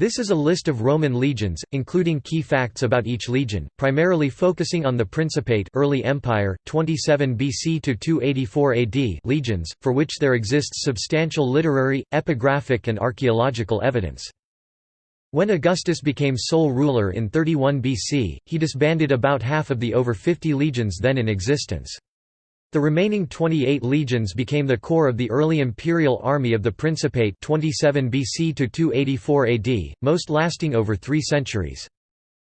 This is a list of Roman legions, including key facts about each legion, primarily focusing on the Principate early Empire, 27 BC to 284 AD legions, for which there exists substantial literary, epigraphic and archaeological evidence. When Augustus became sole ruler in 31 BC, he disbanded about half of the over 50 legions then in existence. The remaining 28 legions became the core of the early imperial army of the Principate 27 BC to 284 AD, most lasting over three centuries.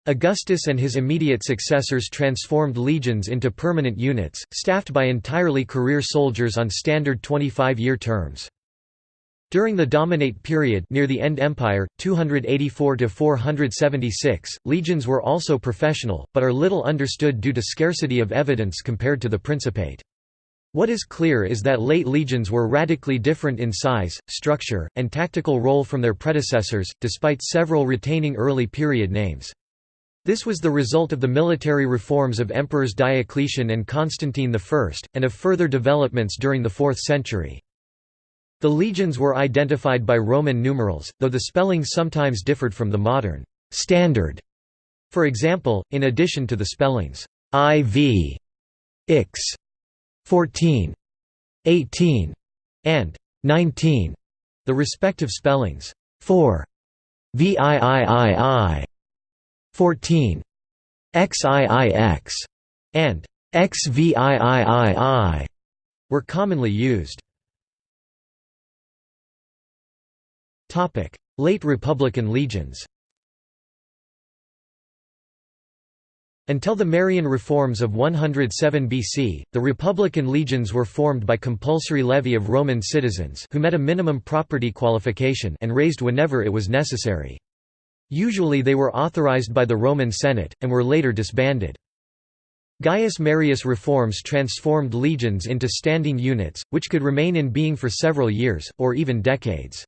Augustus and his immediate successors transformed legions into permanent units, staffed by entirely career soldiers on standard 25-year terms. During the Dominate period near the End Empire, 284 to 476 legions were also professional, but are little understood due to scarcity of evidence compared to the Principate. What is clear is that late legions were radically different in size, structure, and tactical role from their predecessors, despite several retaining early period names. This was the result of the military reforms of emperors Diocletian and Constantine I, and of further developments during the 4th century. The legions were identified by Roman numerals, though the spelling sometimes differed from the modern standard. For example, in addition to the spellings IV, Ix, 14, 18, and 19, the respective spellings. For VIIII, 14, XIIX, and XVIIII were commonly used. Topic. Late Republican legions Until the Marian reforms of 107 BC, the Republican legions were formed by compulsory levy of Roman citizens who met a minimum property qualification and raised whenever it was necessary. Usually they were authorized by the Roman Senate, and were later disbanded. Gaius Marius reforms transformed legions into standing units, which could remain in being for several years, or even decades.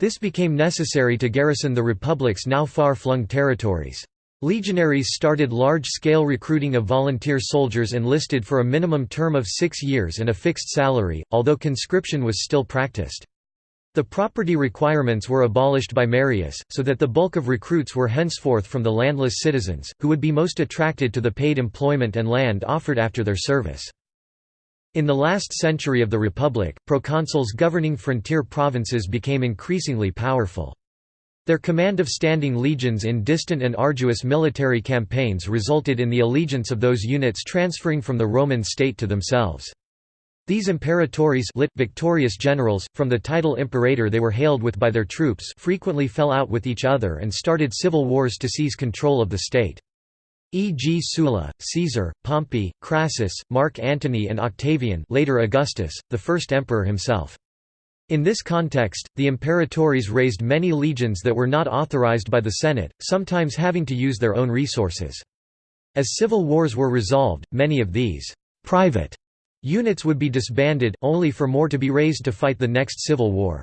This became necessary to garrison the Republic's now far-flung territories. Legionaries started large-scale recruiting of volunteer soldiers enlisted for a minimum term of six years and a fixed salary, although conscription was still practiced. The property requirements were abolished by Marius, so that the bulk of recruits were henceforth from the landless citizens, who would be most attracted to the paid employment and land offered after their service. In the last century of the Republic, proconsuls governing frontier provinces became increasingly powerful. Their command of standing legions in distant and arduous military campaigns resulted in the allegiance of those units transferring from the Roman state to themselves. These imperatores lit victorious generals, from the title imperator they were hailed with by their troops frequently fell out with each other and started civil wars to seize control of the state. E.g. Sulla, Caesar, Pompey, Crassus, Mark Antony and Octavian later Augustus, the first emperor himself. In this context, the imperatores raised many legions that were not authorized by the Senate, sometimes having to use their own resources. As civil wars were resolved, many of these private units would be disbanded, only for more to be raised to fight the next civil war.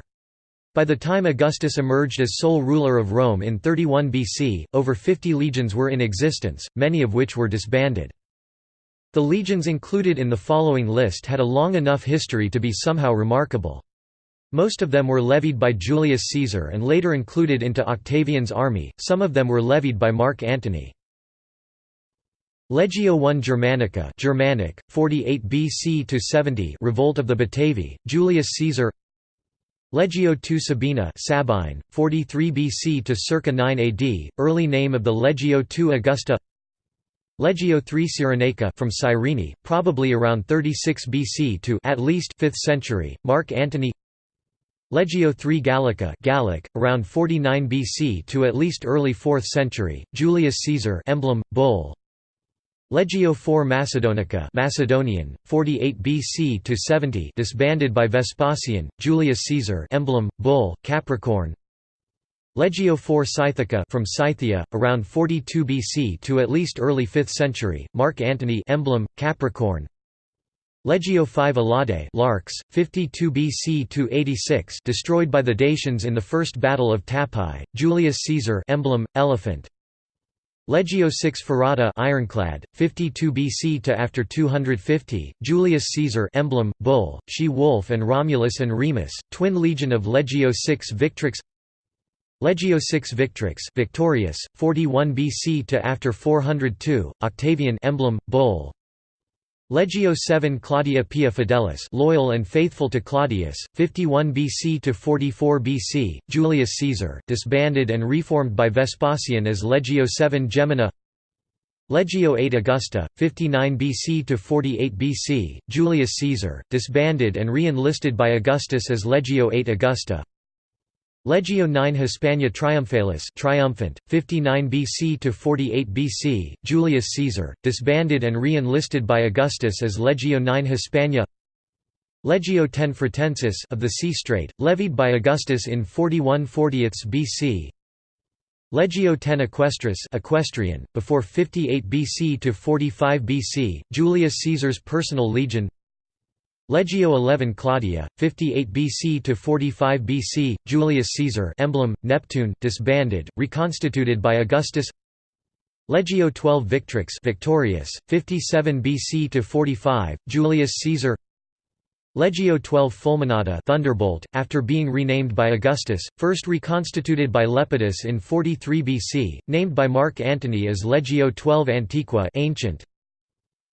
By the time Augustus emerged as sole ruler of Rome in 31 BC, over 50 legions were in existence, many of which were disbanded. The legions included in the following list had a long enough history to be somehow remarkable. Most of them were levied by Julius Caesar and later included into Octavian's army, some of them were levied by Mark Antony. Legio I Germanica Germanic, 48 BC to 70 Revolt of the Batavi, Julius Caesar. Legio II Sabina Sabine, 43 BC to circa 9 AD, early name of the Legio II Augusta. Legio III Cyrenaica from Cyrene, probably around 36 BC to at least 5th century, Mark Antony Legio III Gallica Gallic, around 49 BC to at least early 4th century, Julius Caesar emblem, bull. Legio IV Macedonica Macedonian, 48 BC to 70 disbanded by Vespasian, Julius Caesar emblem, bull, Capricorn. Legio IV Scythica from Scythia, around 42 BC to at least early 5th century, Mark Antony emblem, Capricorn Legio V Alaudae Larks, 52 BC to 86 destroyed by the Dacians in the First Battle of Tapae, Julius Caesar emblem, elephant Legio VI Ferrata ironclad, 52 BC to after 250, Julius Caesar emblem, bull, she-wolf and Romulus and Remus, twin legion of Legio VI Victrix Legio VI Victrix victorious, 41 BC to after 402, Octavian emblem, bull. Legio VII Claudia Pia Fidelis loyal and faithful to Claudius, 51 BC to 44 BC, Julius Caesar disbanded and reformed by Vespasian as Legio VII Gemina. Legio VIII Augusta, 59 BC to 48 BC, Julius Caesar, disbanded and re-enlisted by Augustus as Legio VIII Augusta Legio IX Hispania Triumphalis triumphant, 59 BC to 48 BC, Julius Caesar, disbanded and re-enlisted by Augustus as Legio IX Hispania. Legio X Fretensis of the Sea Strait, levied by Augustus in 41 40 BC Legio X Equestris equestrian, before 58 BC to 45 BC, Julius Caesar's personal legion Legio XI Claudia, 58 BC to 45 BC, Julius Caesar emblem, Neptune, disbanded, reconstituted by Augustus. Legio XII Victrix victorious, 57 BC to 45, Julius Caesar. Legio XII Fulminata Thunderbolt, after being renamed by Augustus, first reconstituted by Lepidus in 43 BC, named by Mark Antony as Legio XII Antiqua ancient,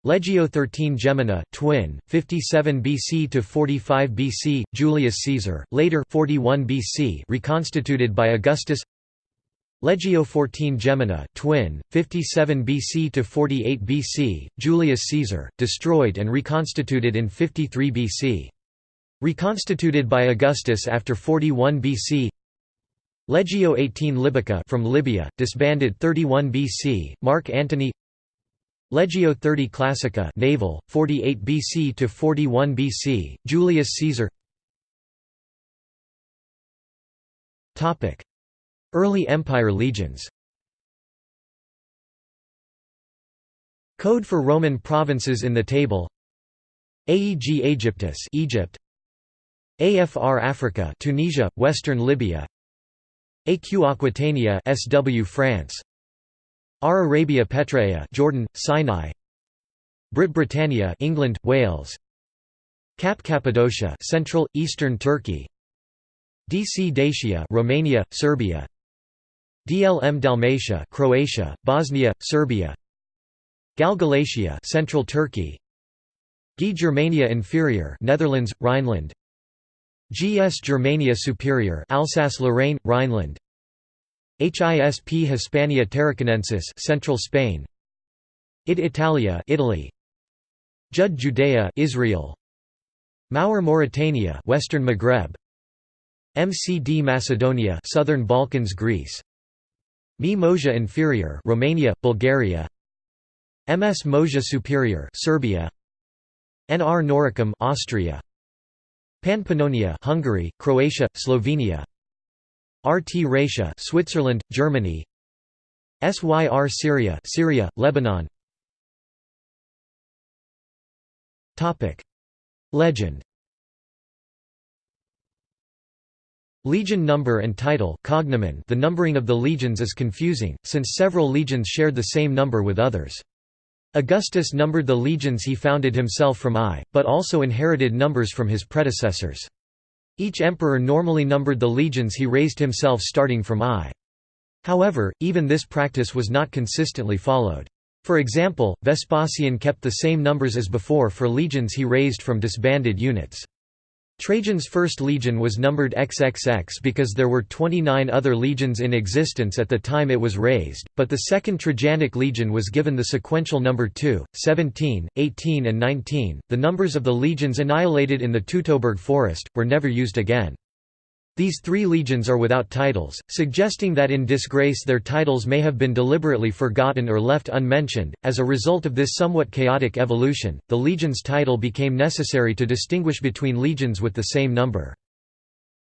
Legio XIII Gemina, twin, 57 BC to 45 BC, Julius Caesar, later 41 BC, reconstituted by Augustus. Legio XIV Gemina, twin, 57 BC to 48 BC, Julius Caesar, destroyed and reconstituted in 53 BC. Reconstituted by Augustus after 41 BC. Legio XVIII Libica from Libya, disbanded 31 BC, Mark Antony Legio 30 Classica naval 48 BC to 41 BC Julius Caesar. Topic. Early Empire legions. Code for Roman provinces in the table. Aeg Aegyptus Egypt. AFR Africa Tunisia Western Libya. AQ Aquitania SW France R. Arabia Petrea Jordan, Sinai. Brit Britannia England, Wales. Cap Cappadocia Central, Eastern Turkey. DC Dacia Romania, Serbia. DLM Dalmatia Croatia, Bosnia, Serbia. Gal Galatia Central Turkey. G Germania Inferior Netherlands, Rhineland. GS Germania Superior Alsace-Lorraine, Rhineland HISP Hispania Tarraconensis Central Spain. Id Italia Italy. Jud Judea Israel. Maur Mauritania Western Maghreb. MCD Macedonia Southern Balkans Greece. Mi Moesia Inferior Romania Bulgaria. MS Moesia Superior Serbia. NR Noricum Austria. Panpannonia Hungary Croatia Slovenia RT Raetia Switzerland, Germany. SYR Syria Syria, Lebanon. Topic. Legend. Legion number and title cognomen. The numbering of the legions is confusing, since several legions shared the same number with others. Augustus numbered the legions he founded himself from I, but also inherited numbers from his predecessors. Each emperor normally numbered the legions he raised himself starting from I. However, even this practice was not consistently followed. For example, Vespasian kept the same numbers as before for legions he raised from disbanded units. Trajan's first legion was numbered XXX because there were 29 other legions in existence at the time it was raised, but the second Trajanic legion was given the sequential number 2, 17, 18 and 19. The numbers of the legions annihilated in the Teutoburg forest, were never used again. These three legions are without titles, suggesting that in disgrace their titles may have been deliberately forgotten or left unmentioned. As a result of this somewhat chaotic evolution, the legion's title became necessary to distinguish between legions with the same number.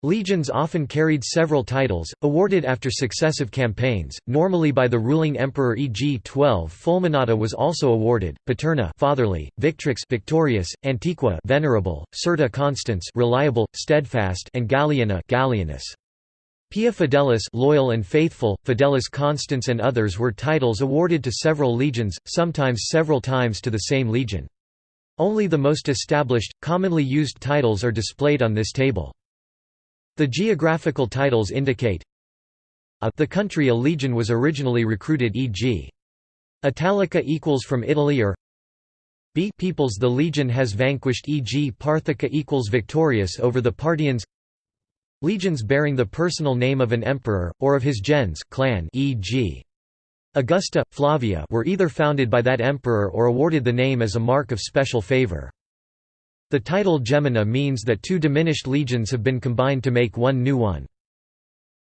Legions often carried several titles, awarded after successive campaigns, normally by the ruling emperor e.g. 12 Fulminata was also awarded, Paterna fatherly, Victrix victorious, Antiqua venerable, Certa constans reliable, steadfast and Galliana Gallienus. Pia Fidelis loyal and faithful, Fidelis constans and others were titles awarded to several legions, sometimes several times to the same legion. Only the most established, commonly used titles are displayed on this table. The geographical titles indicate a the country a legion was originally recruited e.g. Italica equals from Italy or b peoples the legion has vanquished e.g. Parthica equals victorious over the Parthians Legions bearing the personal name of an emperor, or of his gens clan e.g. Augusta, Flavia were either founded by that emperor or awarded the name as a mark of special favor. The title Gemina means that two diminished legions have been combined to make one new one.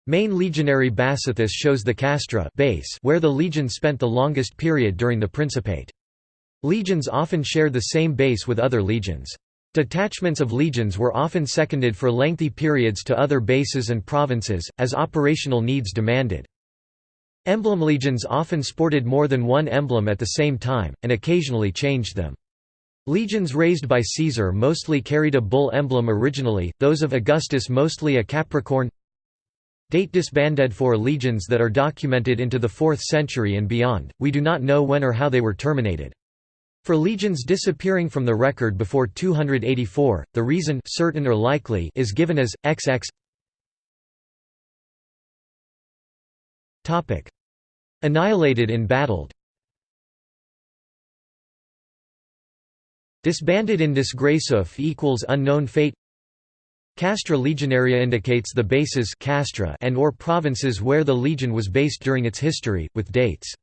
Main legionary Basileus shows the castra base where the legion spent the longest period during the Principate. Legions often share the same base with other legions. Detachments of legions were often seconded for lengthy periods to other bases and provinces, as operational needs demanded. Emblem legions often sported more than one emblem at the same time, and occasionally changed them. Legions raised by Caesar mostly carried a bull emblem originally, those of Augustus mostly a capricorn Date disbanded for legions that are documented into the 4th century and beyond, we do not know when or how they were terminated. For legions disappearing from the record before 284, the reason certain or likely is given as XX. Annihilated in battle. Disbanded in disgraceof equals unknown fate. Castra Legionaria indicates the bases castra and or provinces where the legion was based during its history, with dates.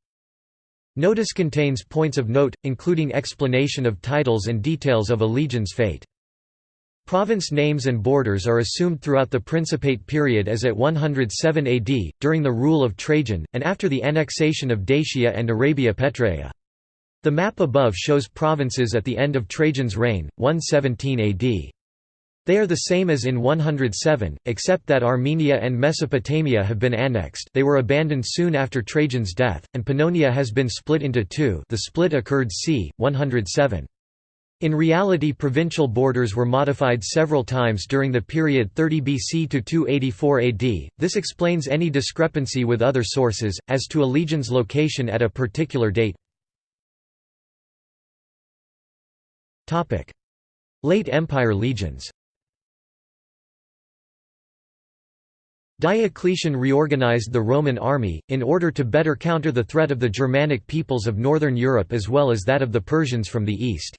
Notice contains points of note, including explanation of titles and details of a legion's fate. Province names and borders are assumed throughout the Principate period as at 107 AD, during the rule of Trajan, and after the annexation of Dacia and Arabia Petraea. The map above shows provinces at the end of Trajan's reign, 117 AD. They are the same as in 107, except that Armenia and Mesopotamia have been annexed they were abandoned soon after Trajan's death, and Pannonia has been split into two the split occurred c. 107. In reality provincial borders were modified several times during the period 30 BC to 284 AD, this explains any discrepancy with other sources, as to a legion's location at a particular date. Late Empire legions Diocletian reorganized the Roman army, in order to better counter the threat of the Germanic peoples of northern Europe as well as that of the Persians from the east.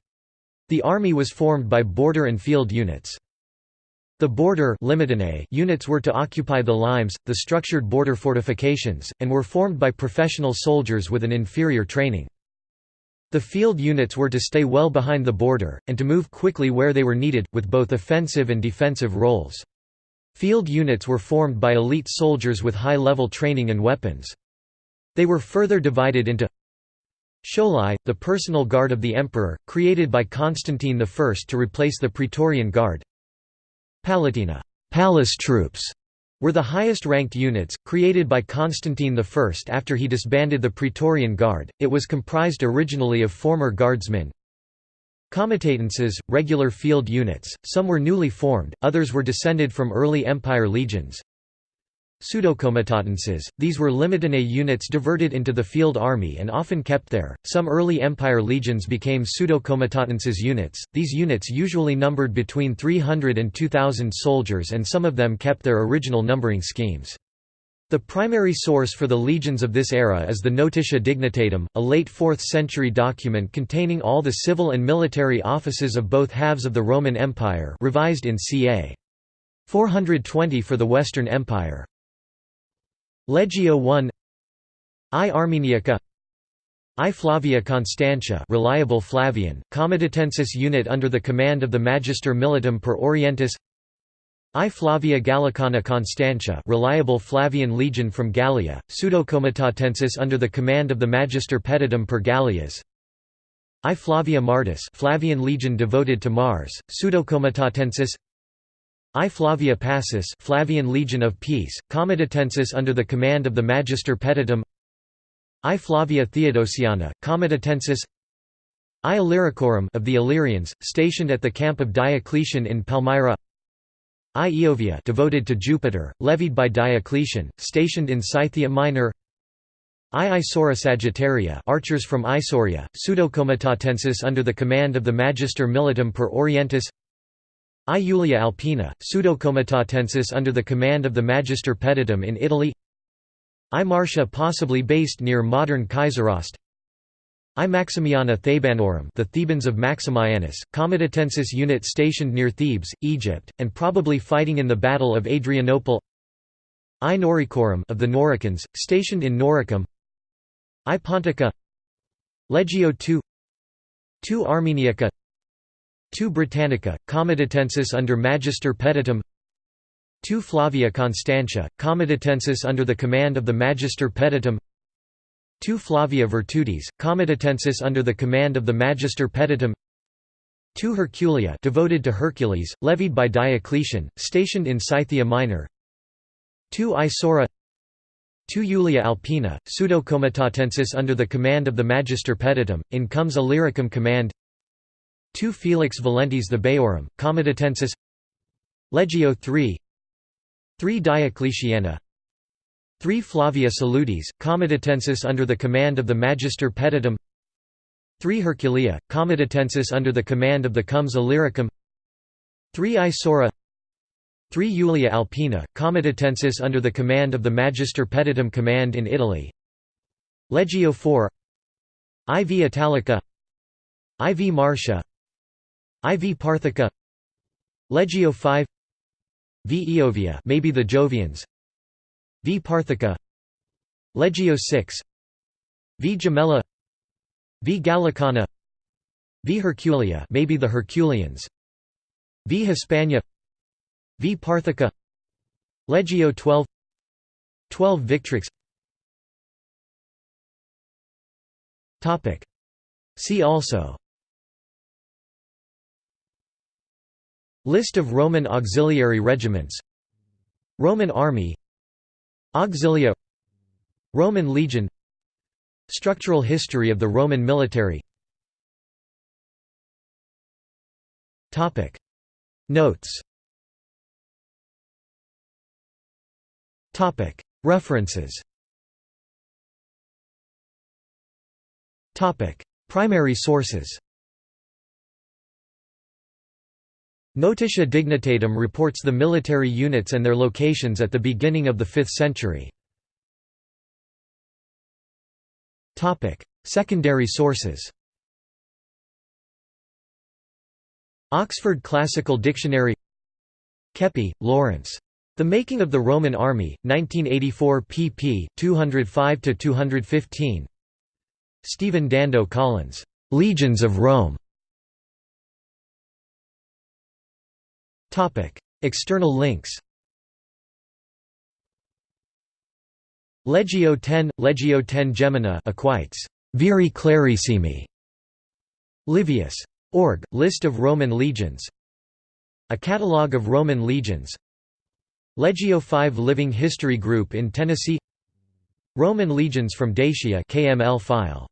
The army was formed by border and field units. The border units were to occupy the limes, the structured border fortifications, and were formed by professional soldiers with an inferior training. The field units were to stay well behind the border, and to move quickly where they were needed, with both offensive and defensive roles. Field units were formed by elite soldiers with high-level training and weapons. They were further divided into Scholae, the personal guard of the emperor, created by Constantine I to replace the Praetorian Guard. Palatina palace troops", were the highest-ranked units, created by Constantine I after he disbanded the Praetorian Guard. It was comprised originally of former guardsmen, Comitatenses, regular field units, some were newly formed, others were descended from early empire legions. Pseudocomitatenses, these were Limitanae units diverted into the field army and often kept there. Some early empire legions became pseudocomitatenses units, these units usually numbered between 300 and 2,000 soldiers and some of them kept their original numbering schemes. The primary source for the legions of this era is the Notitia Dignitatum, a late 4th century document containing all the civil and military offices of both halves of the Roman Empire revised in ca. 420 for the Western Empire. Legio I I Armeniaca I Flavia Constantia reliable Flavian, Comitatensis unit under the command of the Magister Militum per Orientis I Flavia Gallicana Constantia reliable Flavian legion from Gallia, Pseudocomitatensis under the command of the Magister Peditum per Gallias I Flavia Martis Flavian legion devoted to Mars, Pseudocomitatensis I Flavia Passus Flavian legion of peace, Comitatensis under the command of the Magister Peditum I Flavia Theodosiana, Comitatensis I Illyricorum of the Illyrians, stationed at the camp of Diocletian in Palmyra. I Iovia devoted to Jupiter, levied by Diocletian, stationed in Scythia Minor. I Isaura Sagittaria archers from Isauria, Pseudocomitatensis under the command of the Magister Militum per Orientis I Julia Alpina, Pseudocomitatensis under the command of the Magister Peditum in Italy. I Marcia possibly based near modern Kaiseraugst. I Maximiana Thebanorum the Thebans of Maximianus, Comitatensis unit stationed near Thebes, Egypt, and probably fighting in the Battle of Adrianople. I Noricorum of the Noricans, stationed in Noricum. I Pontica. Legio II II Armeniaca II Britannica, Comitatensis under Magister Peditum II Flavia Constantia, Comitatensis under the command of the Magister Peditum II Flavia Virtutis, Comitatensis under the command of the Magister Peditum II Herculia devoted to Hercules, levied by Diocletian, stationed in Scythia Minor. 2 Isaura. 2 Julia Alpina, Pseudo-Comitatensis under the command of the Magister Peditum, in comes Illyricum command II Felix Valentes the Baorum, Comitatensis Legio III 3 Diocletiana. 3 Flavia Salutes, Comitatensis under the command of the Magister Peditum 3 Herculia, Comitatensis under the command of the Comes Illyricum. 3 Isaura. 3 Julia Alpina, Comitatensis under the command of the Magister Peditum command in Italy. Legio IV IV Italica. IV Marcia IV Parthica Legio V V Iovia maybe the Jovians. V Parthica Legio 6 V Gemella V Gallicana V Herculia maybe the Herculians. V Hispania V Parthica Legio 12 12 Victrix. Topic. See also List of Roman auxiliary regiments. Roman army. Auxilia. Roman legion. Structural history of the Roman military. Notes. References. Primary sources Notitia Dignitatum reports the military units and their locations at the beginning of the 5th century. Secondary sources Oxford Classical Dictionary Keppie, Lawrence. The Making of the Roman Army, 1984 pp. 205–215 Stephen Dando Collins, "'Legions of Rome' External links Legio 10 – Legio 10 Gemina Equites, Viri Clarissimi. Livius. Org, list of Roman legions. A catalogue of Roman legions. Legio 5 Living History Group in Tennessee. Roman legions from Dacia KML file